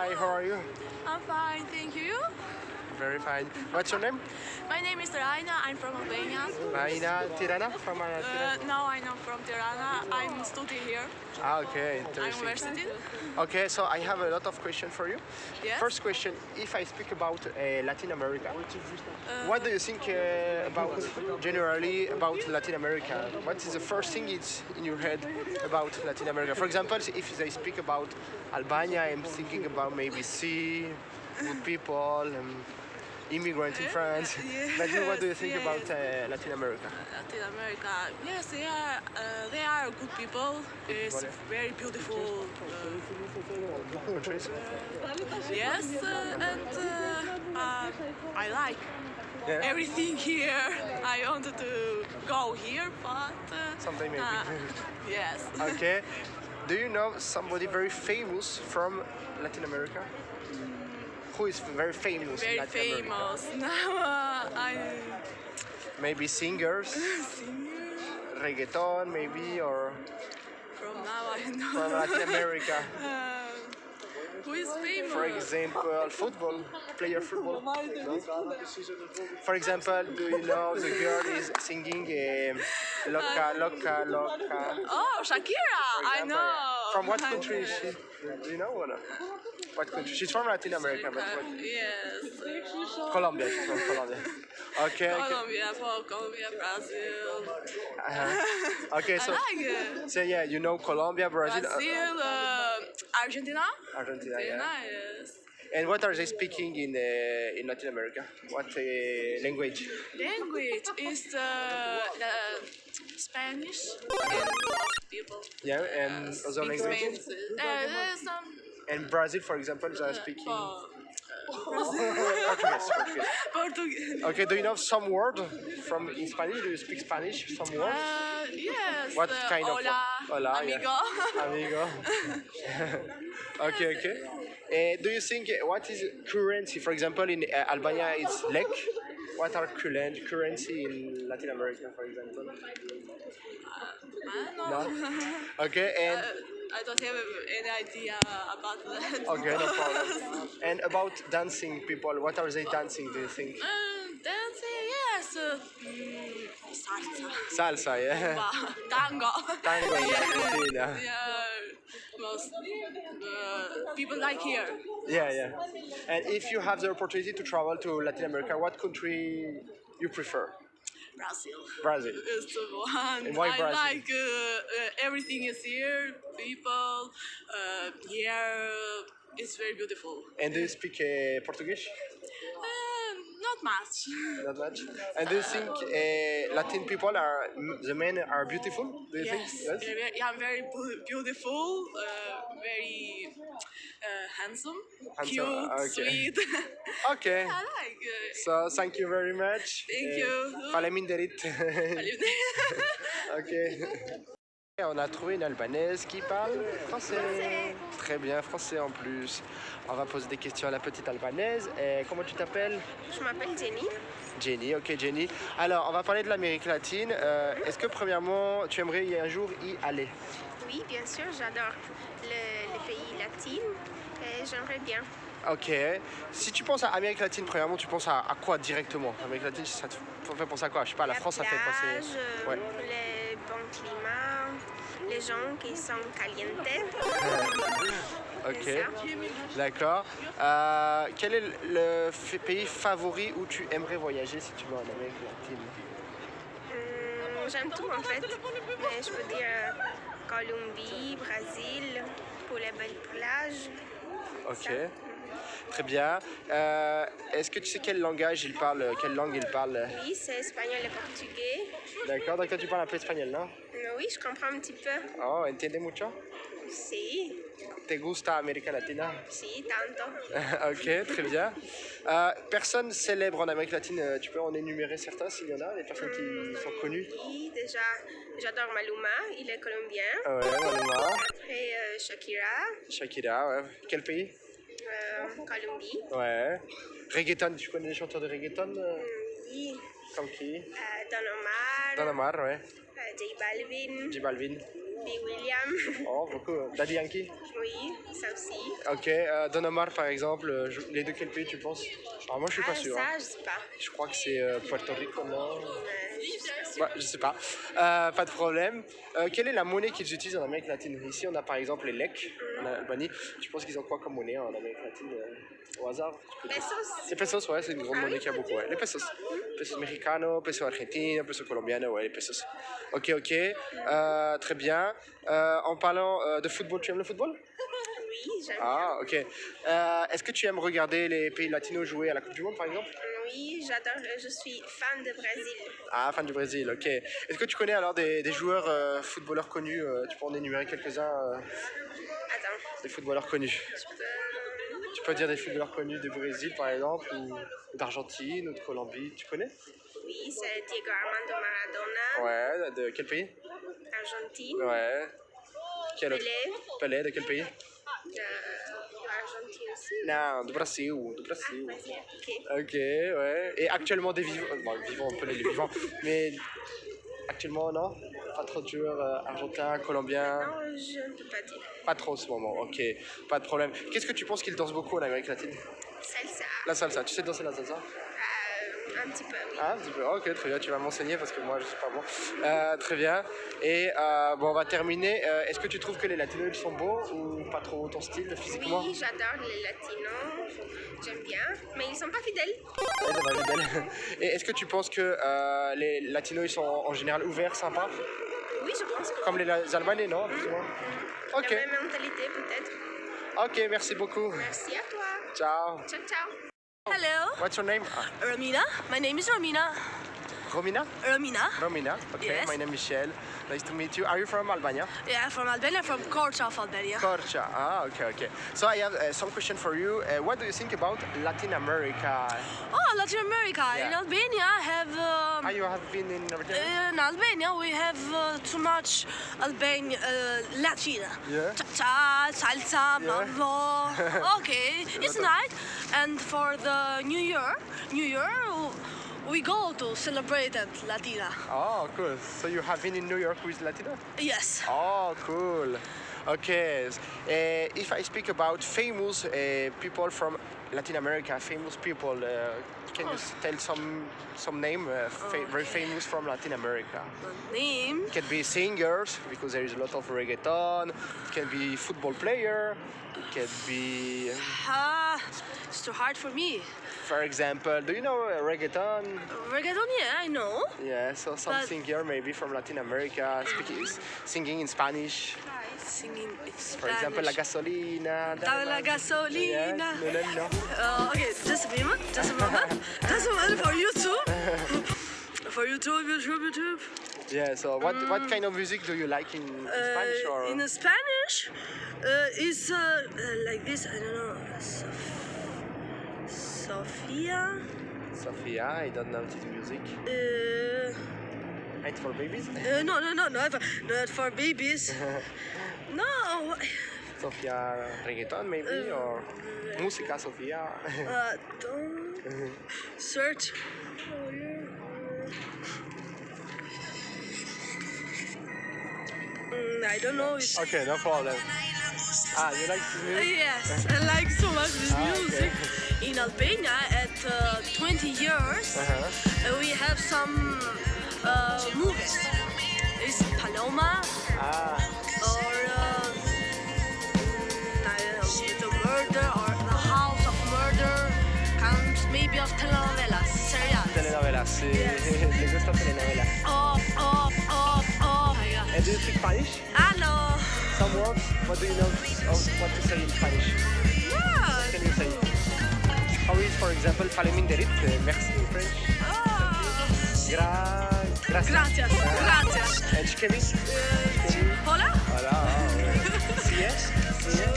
Hi, how are you? I'm fine. Very fine. What's your name? My name is Raina. I'm from Albania. Raina Tirana from uh, Uh, Tirana. now I'm not from Tirana. I'm studying here Ah, okay, interesting. university. Okay, so I have a lot of questions for you. Yes. First question: If I speak about uh, Latin America, what do you think uh, about generally about Latin America? What is the first thing it's in your head about Latin America? For example, if they speak about Albania, I'm thinking about maybe sea, good people, um, immigrants in France. yes, what do you think yes. about uh, Latin America? Latin America. Yes, they are. Uh, they are good people. It's very beautiful. Uh, Countries? yes, uh, and uh, uh, I like Yeah. everything here. I wanted to go here, but uh, Sometime maybe. uh, yes. Okay. Do you know somebody very famous from Latin America? Who is very famous in very Latin America? famous. Now uh, I Maybe singers, singer. reggaeton, maybe, or From now I know. from Latin America. Uh, who is famous? For example, football, player football. For example, do you know the girl is singing um, Loca, Loca, Loca? Oh, Shakira! for I know. From what country is she? Do you know or not? What country? She's from Latin America, but what? Yes. Colombia. She's from Colombia. Okay. okay. Colombia, Colombia, Brazil. Uh-huh. Okay, I so like it. so yeah, you know Colombia, Brazil, uh, Brazil, uh, Argentina. Argentina, yeah. nice. And what are they speaking in uh, in Latin America? What uh, language? Language is uh, the Spanish and people. Yeah, and uh, other languages. Uh, some And Brazil, for example, they are speaking Portuguese. Portuguese. Portuguese. Okay, do you know some word from in Spanish? Do you speak Spanish? Some words? Uh, yes. What uh, kind of- hola, hola, yeah. amigo. Amigo. okay, okay. Uh, do you think uh, what is currency? For example, in uh, Albania, it's lek. What are current currency in Latin America, for example? Don't No. Okay, and Uh, I don't have any idea about that. okay, no problem. And about dancing people, what are they dancing? Do you think? Uh, dancing, yes. Uh, salsa. Salsa, yeah. Ba- Tango. Tango in yeah. Argentina. yeah. Most uh, people like here. Yeah, yeah. And if you have the opportunity to travel to Latin America, what country you prefer? Brazil. Brazil. is the one. And why I Brazil? like uh, uh, everything is here. People uh, here. It's very beautiful. And do you speak uh, Portuguese? Uh, not much. Not much. And do you think uh, Latin people are the men are beautiful? Do you Yes, think? very, very, yeah, very beautiful, uh, very uh, handsome, Handsome, cute, okay. sweet. Okay. I like it. So thank you very much. Thank Eh, you. Faleminderit. ok. On a trouvé une Albanaise qui parle français. Très bien, français en plus. On va poser des questions à la petite Albanaise. Et comment tu t'appelles? Je m'appelle Jenny. Jenny, ok Jenny. Alors, on va parler de l'Amérique latine. Euh, Est-ce que premièrement, tu aimerais y un jour y aller? Oui, bien sûr, j'adore le, le pays latin j'aimerais bien. Ok. Si tu penses à Amérique latine, premièrement, tu penses à, à quoi directement? Amérique latine, ça te fait penser à quoi? Je sais pas, la, France, ça fait plage, penser. euh, Ouais. Climat, les gens qui sont calientes. Ok. D'accord. Euh, quel est le pays favori où tu aimerais voyager si tu vas en Amérique latine? Hum, J'aime tout en fait, mais je peux dire euh, Colombie, Brésil, pour les belles plages. Ok. Très bien. Euh, Est-ce que tu sais quel langage il parle Quelle langue il parle? Oui, c'est espagnol et portugais. D'accord. Donc toi tu parles un peu espagnol, non? Mais oui, je comprends un petit peu. Oh, entiende mucho? Si, Te gusta América Latina? Si, tanto. ok, très bien. Euh, personne célèbre en Amérique latine, euh, tu peux en énumérer certains s'il y en a, des personnes qui sont connues? Oui, déjà, j'adore Maluma, il est colombien. Ah Ouais, Maluma, euh, Shakira, Shakira, ouais. Quel pays? Euh, Colombie. Ouais. Reggaeton, tu connais des chanteurs de reggaeton euh, Oui, Comme qui? Euh, Don Omar, Don Omar, ouais. euh, J Balvin, J Balvin. Big William. Oh, beaucoup. Daddy Yankee Oui, ça aussi. Ok. Euh, Don Omar, par exemple, euh, je- les de quel pays tu penses? Alors, moi, je suis pas Ah, sûr. ça, hein. je sais pas. Je crois que c'est euh, Puerto Rico, non? Euh, Ouais, je sais pas. Euh, pas de problème. Euh, quelle est la monnaie qu'ils utilisent en Amérique latine? Ici, on a par exemple les LEC en Albanie. Tu penses qu'ils ont quoi comme monnaie en Amérique latine euh, Au hasard? Pesos. Les pesos, ouais, c'est une grande Ah monnaie oui, qu'il y a beaucoup. Ouais. Les pesos. Pesos mexicanos, pesos argentinos, pesos colombianos, ouais, les pesos. Ok, ok. Euh, très bien. En parlant de football, tu aimes le football? Oui, j'aime Ah, ok. Est-ce que tu aimes regarder les pays latinos jouer à la Coupe du Monde, par exemple? Oui, j'adore. Je suis fan de Brésil. Ah, fan du Brésil, ok. Est-ce que tu connais alors des, des joueurs euh, footballeurs connus euh, Tu peux en énumérer quelques-uns euh, Attends, des footballeurs connus? Peux... Tu peux dire des footballeurs connus du Brésil, par exemple, ou ou d'Argentine, ou de Colombie. Tu connais? Oui, c'est Diego Armando Maradona, Ouais, de quel pays? Argentine. Ouais. Quel autre? Pelé, Pelé, de quel pays? Euh, Argentine aussi. Non, du Brésil, du Brésil. Brésil, ok. Ok, ouais. Et actuellement des vivants, bon, vivants, on peut les vivants, mais actuellement, non? Pas trop de joueurs euh, argentins, colombiens Non, je ne peux pas dire. Pas trop en ce moment, ok, pas de problème. Qu'est-ce que tu penses qu'ils dansent beaucoup en Amérique latine? Salsa, La salsa, tu sais danser la salsa? Un petit peu, oui. Ah, un petit peu, ok, très bien, tu vas m'enseigner parce que moi je suis pas bon. Euh, très bien, et euh, bon, on va terminer. Euh, Est-ce que tu trouves que les latinos ils sont beaux ou pas trop ton style physiquement? Oui, j'adore les latinos. J'aime bien, mais ils sont pas fidèles. Ouais, elle est belle. Et est-ce que tu penses que les latinos ils sont en général ouverts, sympas? Oui, je pense que Comme les Albanais, non? Moins Ok, la même mentalité peut-être. ok, merci beaucoup. Merci à toi. Ciao. Ciao, ciao. Hello, What's your name? Romina. My name is Romina. Romina? Romina. Romina. Okay, Yes. my name is Michel. Nice to meet you. Are you from Albania? Yeah, from Albania, from Korcha of Albania. Korcha. Ah, okay, okay. So I have uh, some question for you. Uh, what do you think about Latin America? Oh, Latin America. In Yeah. Albania, have um, Ah, you have been in Albania? in Albania we have uh, too much Albania uh, Latina. Yeah. Cha-cha, salsa, Yeah. mambo. okay, it's nice. And for the New Year, New Year, we go to celebrate at Latina. Oh, cool. So you have been in New York with Latina? Yes. Oh, cool. Okay. Uh, if I speak about famous uh, people from Latin America, famous people, uh, can you tell some some name uh, fa- very famous from Latin America? The name. It can be singers because there is a lot of reggaeton. It can be football player. It can be, It's too hard for me. for example, do you know reggaeton? Reggaeton, yeah, I know. Yeah, so something But- singer maybe from Latin America speaking, singing in Spanish. Singing in Spanish. For example, la gasolina. Dame la gasolina. No, no, no. Uh, okay, just a moment, just a moment. just a moment for YouTube. for YouTube, YouTube, YouTube. Yeah, so what, what kind of music do you like in, in Spanish or? Uh, in Spanish, uh, is uh, uh, like this. I don't know. Sof- Sofia. Sophia, I don't know this music. Uh, Right for babies? uh, no, no, no, not for, not for babies. no. Sofia reggaeton maybe or música Sofia? Uh, don't search. Oh, yeah. I don't know. It's, okay, no problem. Ah, you like this music? Yes, I like so much this Ah, okay. music. In Albania, at uh, 20 years, Uh-huh. uh, we have some uh, movies. It's Paloma Ah, or uh, I don't know, The Murder or The House of Murder. Comes maybe of telenovelas, serials. telenovelas. Sí. Le gusta telenovelas. Oh, oh. My God. And do you speak Spanish? Hello. Some words? What do you know of what to say in Spanish? Yeah. Can you say? How is, for example, faleminderit? Uh, merci in French. Oh. Gra... Gracias. Gracias, gracias. And Chikemi? Uh, hola. Voilà. Si es? Si es?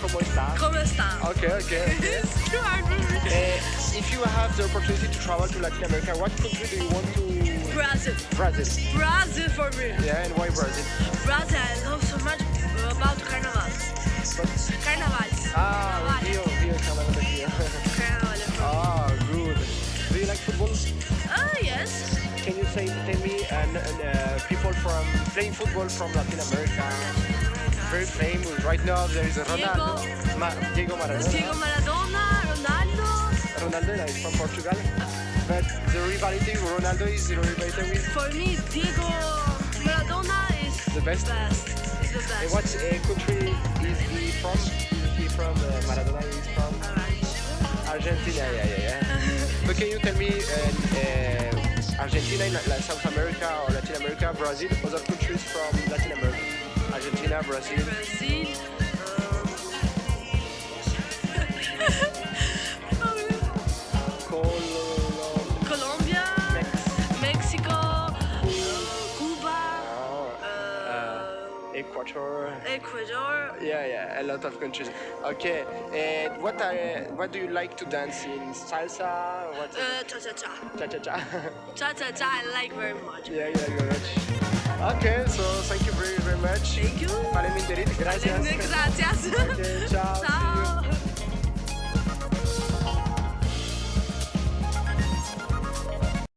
¿Cómo está? ¿Cómo está? Okay, okay. It's hard for me. Uh, if you have the opportunity to travel to Latin America, what country do you want to? Brazil. Brazil. Brazil for me. Yeah, and why Brazil? Brazil, I love so much about carnival. Carnivals. Ah, Rio, Rio, Carnaval de Rio. Carnival. ah, good. Do you like football? Oh, yes. Can you say, tell me and, and uh, people from playing football from Latin America, very famous. Right now there is a Ronaldo, Ma- Diego Maradona. Diego Maradona. Ronaldo is from Portugal, but the rivalry with Ronaldo is the rivalry with For me, Diego Maradona is The best? best. The best. And what uh, country is he from? Is he from uh, Maradona is from Argentina. Yeah, yeah, yeah. so can you tell me uh, uh, Argentina South America or Latin America, Brazil, other countries from Latin America? Argentina, Brazil. Brazil. Ecuador. Ecuador. Yeah, yeah, a lot of countries. Okay, and what are, what do you like to dance in? Salsa? What? Uh, cha cha cha. cha cha cha. Cha cha cha, I like very much. yeah, yeah, very much. Okay, so thank you very, very much. Thank you. Vale, gracias. Gracias. Okay, ciao.